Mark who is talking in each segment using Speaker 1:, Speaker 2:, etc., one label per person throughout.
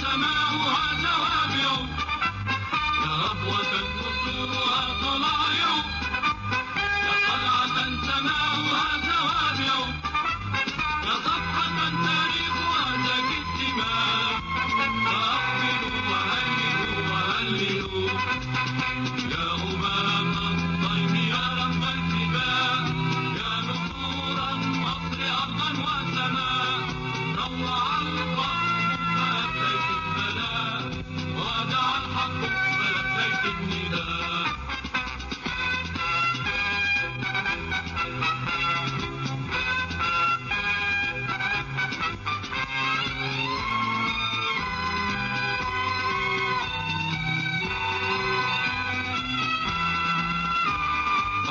Speaker 1: سماؤها توابع يا ربوة نصورها طلائع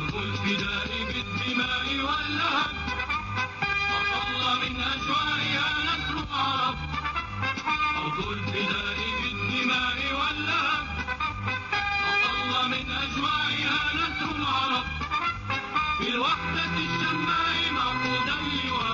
Speaker 1: حرب الفداء بالدماء واللهب وصل من أجوائها نسر العرب حرب الفداء بالدماء واللهب وصل من أجوائها نسر العرب في الوحدة الشماء معقود اللواء